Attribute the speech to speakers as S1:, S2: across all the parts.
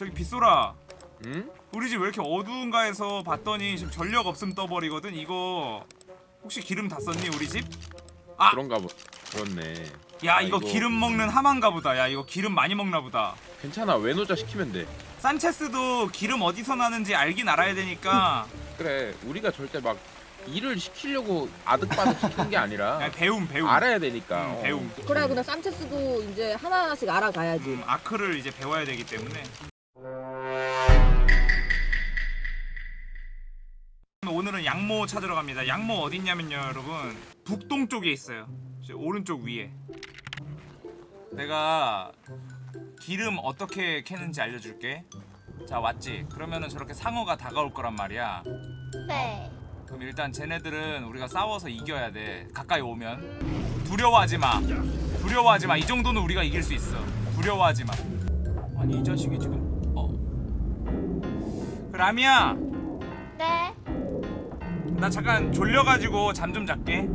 S1: 저기 빗소라
S2: 응?
S1: 우리 집 왜 이렇게 어두운가 해서 봤더니 지금 전력 없음 떠버리거든 이거 혹시 기름 다 썼니 우리 집? 아!
S2: 그런가 보. 그렇네.
S1: 야
S2: 아,
S1: 이거 기름 먹는 하만가 보다 야 이거 기름 많이 먹나 보다
S2: 괜찮아. 외노자 시키면 돼.
S1: 산체스도 기름 어디서 나는지 알긴 알아야 되니까
S2: 그래. 우리가 절대 막 일을 시키려고 아득바득 시키는 게 아니라
S1: 야, 배움 배움
S2: 알아야 되니까.
S1: 음,
S2: 어.
S1: 배움
S3: 그래 근데 산체스도 이제 하나하나씩 알아가야지
S1: 음, 아크를 이제 배워야 되기 때문에 오늘은 양모 찾으러 갑니다. 양모 어딨냐면요 여러분. 북동쪽에 있어요. 저 오른쪽 위에. 내가 기름 어떻게 캐는지 알려줄게. 자 왔지? 그러면은 저렇게 상어가 다가올 거란 말이야.
S4: 네.
S1: 그럼 일단 쟤네들은 우리가 싸워서 이겨야 돼. 가까이 오면. 두려워하지 마. 두려워하지 마 이 정도는 우리가 이길 수 있어. 두려워하지 마. 아니 이 자식이 지금 어. 라미야!
S4: 네.
S1: 나 잠깐 졸려가지고 잠 좀 잘게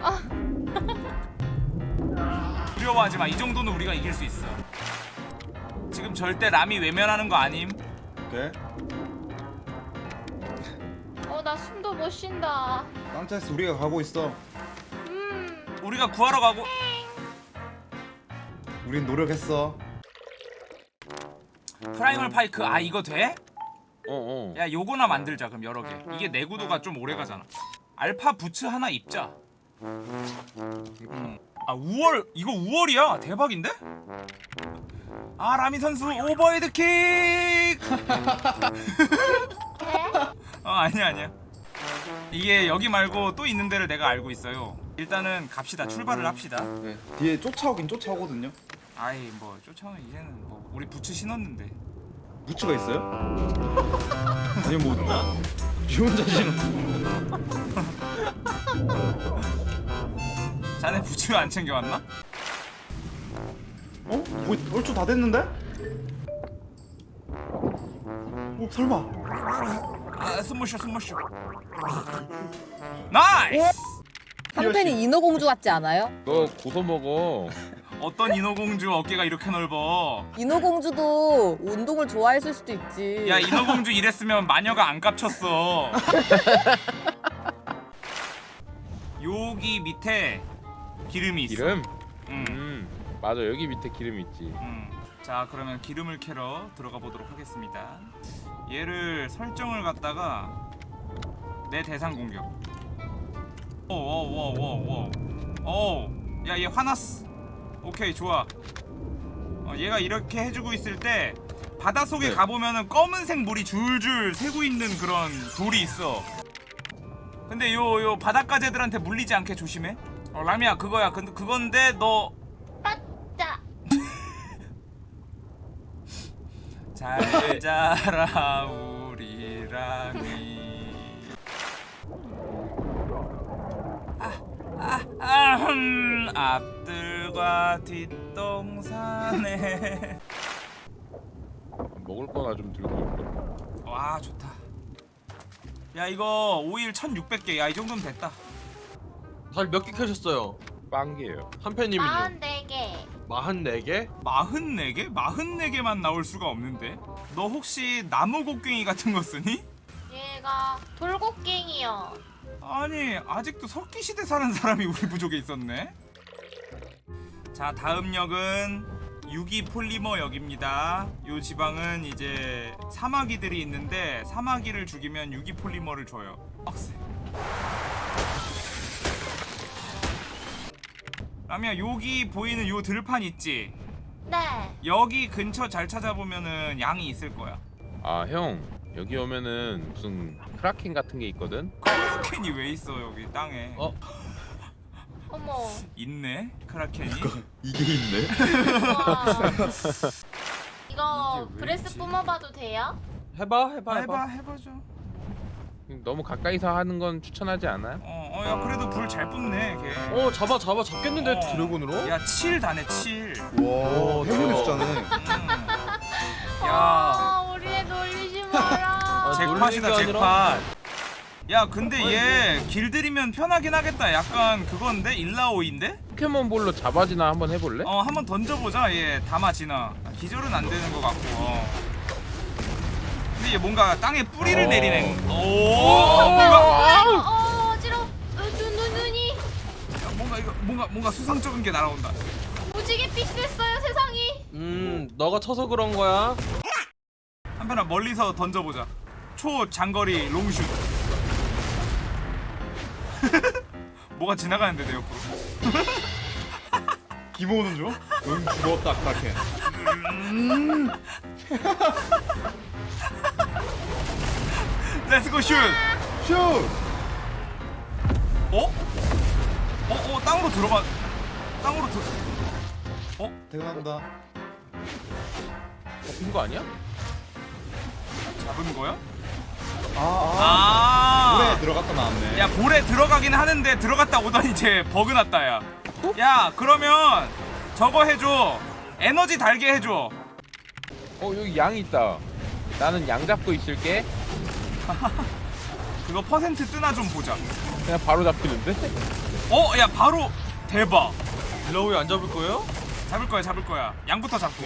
S4: 어.
S1: 두려워하지 마 이 정도는 우리가 이길 수 있어 지금 절대 라미 외면하는 거 아님
S5: 오케이.
S4: 어, 나 숨도 못 쉰다.
S5: 산체스 우리가 가고 있어.
S4: 음.
S1: 우리가 구하러 가고
S5: 우린 노력했어.
S1: primal pike 아 이거 돼?
S2: 어, 어.
S1: 야 요거나 만들자 그럼 여러 개 이게 내구도가 좀 오래 가잖아 알파 부츠 하나 입자 음. 아 우월 이거 우월이야 대박인데? 아 라미 선수 오버헤드 킥!
S4: 네?
S1: 어 아니야 아니야 이게 여기 말고 또 있는 데를 내가 알고 있어요 일단은 갑시다 출발을 합시다
S5: 네. 뒤에 쫓아오긴 쫓아오거든요.
S1: 아이 뭐 쫓아오면 이제는 뭐 우리 부츠 신었는데
S5: 부츠가 있어요? 아니 뭐 혼자 지는
S1: 자네 부츠 안 챙겨왔나?
S5: 어? 거의 얼추 다 됐는데? 어 설마
S1: 아 숨모셔 숨모셔 nice!
S3: 한편이 인어공주 같지 않아요?
S2: 너 고소 먹어.
S1: 어떤 인어공주 어깨가 이렇게 넓어
S3: 인어공주도 운동을 좋아했을 수도 있지
S1: 야 인어공주 이랬으면 마녀가 안 깝쳤어 여기 밑에 기름이 있어
S2: 기름?
S1: 음,
S2: 음. 맞아. 여기 밑에 기름 있지.
S1: 음. 자 그러면 기름을 캐러 들어가 보도록 하겠습니다 얘를 설정을 갖다가 내 대상 공격 오오오오오야얘 화났어 오케이 좋아. 어, 얘가 이렇게 해주고 있을 때 바닷속에
S2: 네.
S1: 가보면은 검은색 물이 줄줄 새고 있는 그런 돌이 있어. 근데 요 요 바닷가재들한테 물리지 않게 조심해. 어 라미야 그거야. 근데 그건데 너
S4: 빠짜.
S1: 잘 자라 우리 라미 아아아흠 앞들 과 뒷동산에
S2: 먹을 거나 좀 들고.
S1: 와 좋다 야 이거 오일 1600개 야 이 정도면 됐다
S6: 달몇개 캐셨어요?
S2: 빵개예요.
S6: 한팬님은요?
S4: 마흔 네 개.
S6: 44개?
S1: 44개? 44개만 나올 수가 없는데 너 혹시 나무 곡괭이 같은 거 쓰니?
S4: 얘가 돌고갱이요.
S1: 아니 아직도 석기시대 사는 사람이 우리 부족에 있었네 자 다음 역은 유기 폴리머 역입니다 요 지방은 이제 사마귀들이 있는데 사마귀를 죽이면 유기 폴리머를 줘요 빡세 라미야 여기 보이는 요 들판 있지
S4: 네.
S1: 여기 근처 잘 찾아보면은 양이 있을 거야
S2: 아, 형. 여기 오면은 무슨 크라켄 같은 게 있거든.
S1: 크라켄이 왜 있어 여기 땅에
S6: 어?
S4: 어머.
S1: 있네 크라켄이
S5: 이게 있네.
S4: 이거
S1: 이게 breath?
S4: 뿜어봐도 돼요?
S6: 해봐 해봐 해봐
S1: 해봐 해보죠
S2: 너무 가까이서 하는 건 추천하지 않아요?
S1: 어, 어, 야 그래도 불 잘 뿜네 걔.
S6: 어 잡아 잡아 잡겠는데
S1: 어.
S6: dragon으로?
S1: 야, 7 다네, 7.
S5: 와
S6: 오,
S5: 행운의
S6: 대박.
S5: 숫자네.
S1: 음. 야,
S4: 아, 우리 애 놀리지 마라.
S6: 아,
S1: 잭팟이다, 잭팟. 야 근데 얘 길들이면 편하긴 하겠다. 약간 그건데? 일라오인데?
S2: 포켓몬볼로 잡아지나 한번 해볼래?
S1: 어 한번 던져보자. 얘 담아지나. 기절은 안 되는 것 같고 어. 근데 얘 뭔가 땅에 뿌리를
S2: 어.
S1: 내리네 오! 뭔가
S4: 어 어지러. 눈, 눈 눈이.
S1: 야, 뭔가 이거 뭔가 뭔가 수상쩍은 게 날아온다.
S4: 무지개 빛이 됐어요 세상이.
S6: 음 너가 쳐서 그런 거야?
S1: 한편아 멀리서 던져보자. 초 장거리 롱슛 뭐가 지나가는데 내 옆으로
S5: 기모는 줘? 응 죽었다 크라켄.
S1: let's go 슛
S5: 슛.
S1: 어? 어? 어? 땅으로 들어가 땅으로 들...
S5: 퇴근한다.
S2: 잡힌 거 아니야?
S1: 잡은 거야?
S5: 아, 아.
S1: 아
S5: 물에 들어갔다 나왔네.
S1: 야 볼에 들어가긴 하는데 들어갔다 오더니 이제 버그 났다 야. 야 그러면 저거 해줘. 에너지 달게 해줘.
S2: 어 여기 양 있다 나는 양 잡고 있을게
S1: 그거 퍼센트 뜨나 좀 보자.
S2: 그냥 바로 잡히는데?
S1: 어, 야 바로 대박.
S6: 일라오이 안 잡을 거예요?
S1: 잡을 거야, 잡을 거야. 양부터 잡고.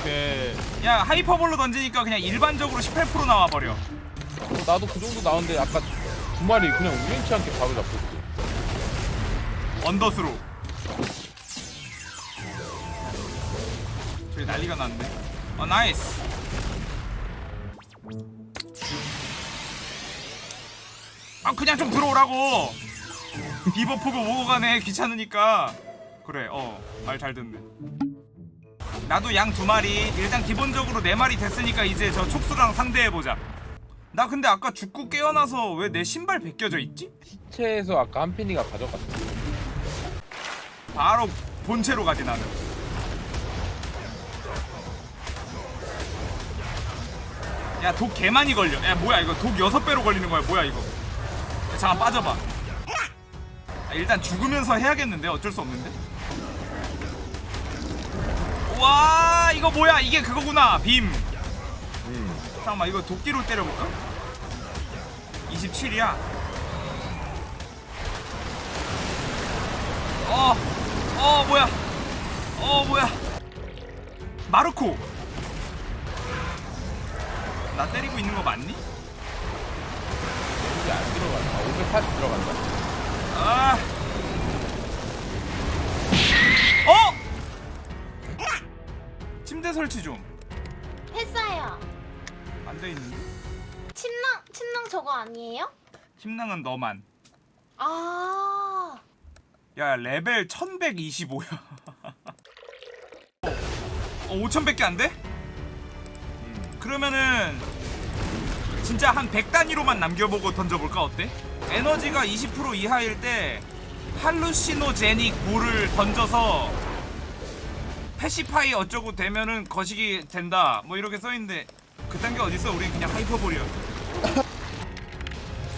S6: 오케이
S1: 야 하이퍼볼로 던지니까 그냥 일반적으로 18% 나와 버려.
S2: 어, 나도 그 정도 나오는데 아까 두 마리 그냥 우연치 않게 바로 잡혔지
S1: 언더스로. 저기 난리가 났네. 어 nice. 아 그냥 좀 들어오라고. 비버프고 오고 가네 귀찮으니까. 그래 어 말 잘 듣네. 나도 양 두 마리 일단 기본적으로 네 마리 됐으니까 이제 저 촉수랑 상대해 보자. 나 근데 아까 죽고 깨어나서 왜 내 신발 벗겨져 있지?
S2: 시체에서 아까 한편이가 가져갔어
S1: 바로 본체로 가지 나는. 야 독 개 많이 걸려. 야 뭐야 이거 독 여섯 배로 걸리는 거야 뭐야 이거. 야, 잠깐 빠져봐. 아, 일단 죽으면서 해야겠는데 어쩔 수 없는데. 와 이거 뭐야 이게 그거구나 빔.
S2: 음.
S1: 잠깐만 이거 도끼로 때려볼까? 27이야. 어, 어 뭐야? 어 뭐야? 마르코. 나 때리고 있는 거 맞니?
S2: 여기 안 들어간다 540 들어간다
S1: 아. 어? 침대 설치 좀. 돼 있는데?
S4: 침낭 침낭 저거 아니에요?
S1: 침낭은 너만.
S4: 아.
S1: 야 레벨 1125야 어 5000밖에 안 돼? 그러면은 진짜 한 100단위로만 남겨보고 던져볼까 어때? 에너지가 20% 이하일 때 할루시노제닉 볼을 던져서 패시파이 어쩌고 되면은 거시기 된다 뭐 이렇게 써있는데 그딴 게 어딨어 우린 그냥 하이퍼볼이야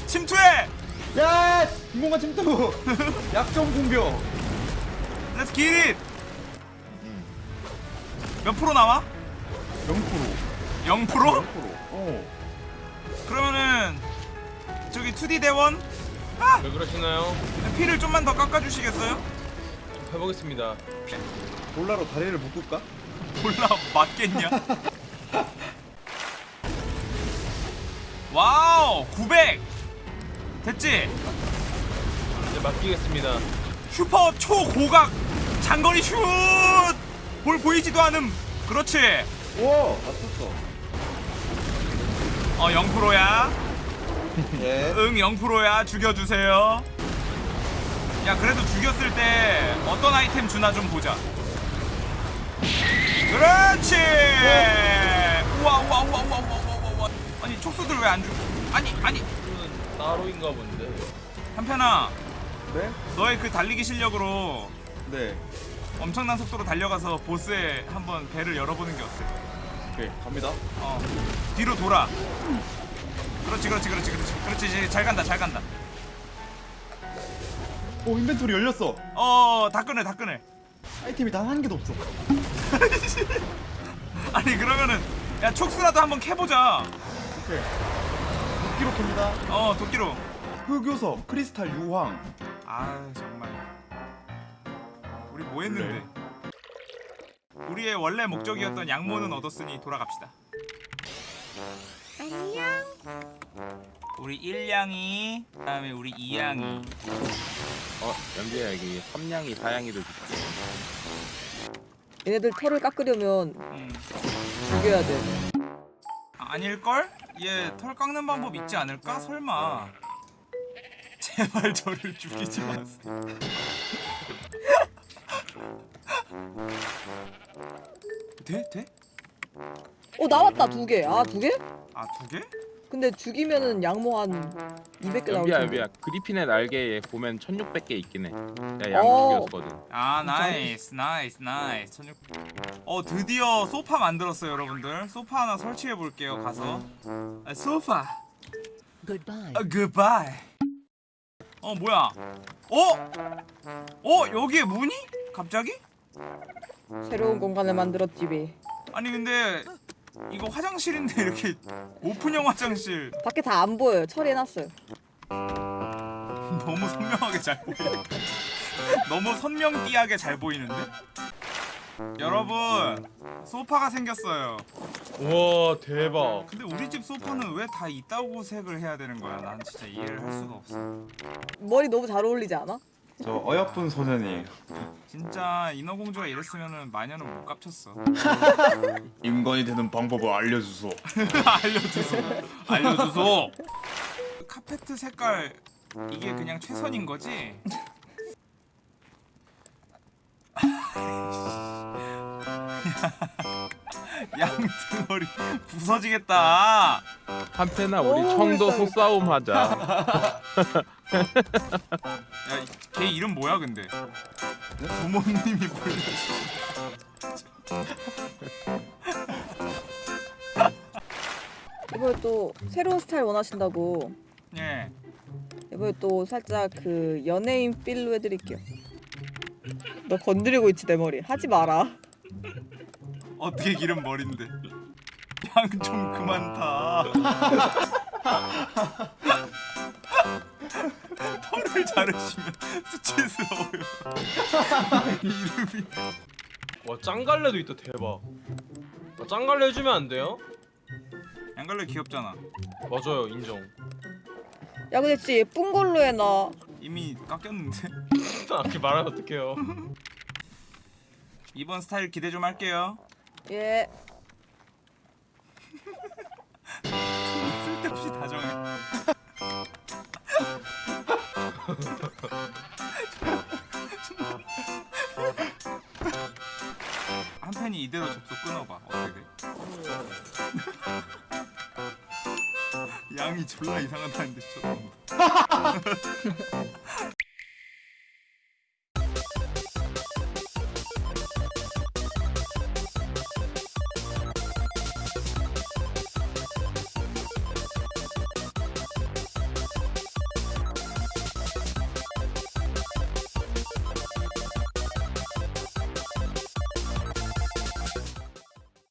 S1: 침투해!
S5: 야, 김공간 침투. 약점 공격.
S1: Let's get it! 몇 프로 나와?
S5: 0%.
S1: 0%?
S5: 0%. 어.
S1: 그러면은 저기 2D 대원
S6: 왜 그러시나요?
S1: 피를 좀만 더 깎아주시겠어요?
S6: 좀 해보겠습니다
S5: bola로 다리를 묶을까?
S1: bola 맞겠냐? wow 900 됐지?
S6: 이제 맡기겠습니다.
S1: 슈퍼 초고각 장거리 슛! 볼 보이지도 않음. 그렇지?
S5: 우와, 맞췄어.
S1: 어 0%야.
S5: 예.
S1: 응 0%야. 죽여주세요. 야 그래도 죽였을 때 어떤 아이템 주나 좀 보자. 그렇지! 우와 우와 우와 우와 우와 우와 우와 아니 촉수들 왜안 죽? 아니 아니
S6: 이거는 따로인가 본데
S1: 한편아
S5: 네?
S1: 너의 그 달리기 실력으로
S5: 네.
S1: 엄청난 속도로 달려가서 보스의 한번 배를 열어보는 게 어때?
S5: 오케이, 갑니다.
S1: 어 뒤로 돌아 그렇지 그렇지 그렇지 그렇지 그렇지 이제 잘 간다 잘 간다
S5: 오, 인벤토리 열렸어.
S1: 어다 끄네 다 끄네
S5: 아이템이 단 한 개도 없어.
S1: 아니 그러면은 야 촉수라도 한번 캐보자
S5: 오케이. 도끼로 캡니다.
S1: 어 도끼로
S5: 흑요석, 크리스탈 유황.
S1: 아 정말 우리 뭐 했는데 우리의 원래 목적이었던 양모는 얻었으니 돌아갑시다 안녕 우리 1양이 그 다음에 우리 2양이
S2: 어 연비야 여기 3냥이 4냥이도 줄게
S3: 얘네들 털을 깎으려면
S1: 음.
S3: 죽여야 돼.
S1: 아, 아닐걸? 얘 털 깎는 방법 있지 않을까? 설마 제발 저를 죽이지 마세요 돼? 돼?
S3: 어 나왔다 두 개. 아 두 개?
S1: 아 두 개?
S3: 근데 죽이면은 양모 한 200개 나올
S2: 연비야
S3: 텐데.
S2: 연비야 그리핀의 날개에 보면 1600개 있긴 해야양
S3: 어.
S2: 죽였거든
S1: 아 nice nice nice 1600. 어 드디어 소파 만들었어요 여러분들 소파 하나 설치해 볼게요 가서 아, 소파
S7: Goodbye.
S1: 아 goodbye 어 뭐야 어? 어 여기에 문이? 갑자기?
S3: 새로운 공간을 만들었지 왜.
S1: 아니 근데 이거 화장실인데 이렇게 오픈형 화장실
S3: 밖에 다 안 보여요. 처리해놨어요.
S1: 너무 선명하게 잘 보이네 너무 선명띠하게 잘 보이는데? 여러분 소파가 생겼어요
S6: 우와 대박.
S1: 근데 우리 집 소파는 왜 다 이따구 색을 해야 되는 거야 난 진짜 이해를 할 수가 없어
S3: 머리 너무 잘 어울리지 않아?
S5: 저 어여쁜 소년이에요.
S1: 진짜 인어공주가 이랬으면은 마녀는 못 깝쳤어
S5: 인간이 되는 방법을 알려주소.
S1: 알려주소 알려주소 카페트 색깔 이게 그냥 최선인 거지? 양등머리 부서지겠다
S2: 한패나 우리
S3: 오,
S2: 청도. 소싸움 하자
S1: 야걔 이름 뭐야 근데 부모님이 불러주신
S3: 이번에 또 새로운 스타일 원하신다고
S1: 예
S3: 이번에 또 살짝 그 연예인 필로 해드릴게요. 너 건드리고 있지 내 머리. 하지 마라.
S1: 어떻게 기른 머린데 양좀 그만 타 털을 자르시면 수치스러워요 이름이
S6: 와 짱갈래도 있다 대박. 나 짱갈래 해주면 안 돼요?
S1: 양갈래 귀엽잖아
S6: 맞아요 인정.
S3: 야 근데 진짜 예쁜 걸로 해놔.
S1: 이미 깎였는데
S6: 이렇게 말하면 어떡해요?
S1: 이번 스타일 기대 좀 할게요
S3: 예.
S1: 한 팬이 이대로 접속 끊어봐. 어떻게 돼? 양이 졸라 이상하다는데 쳐다본다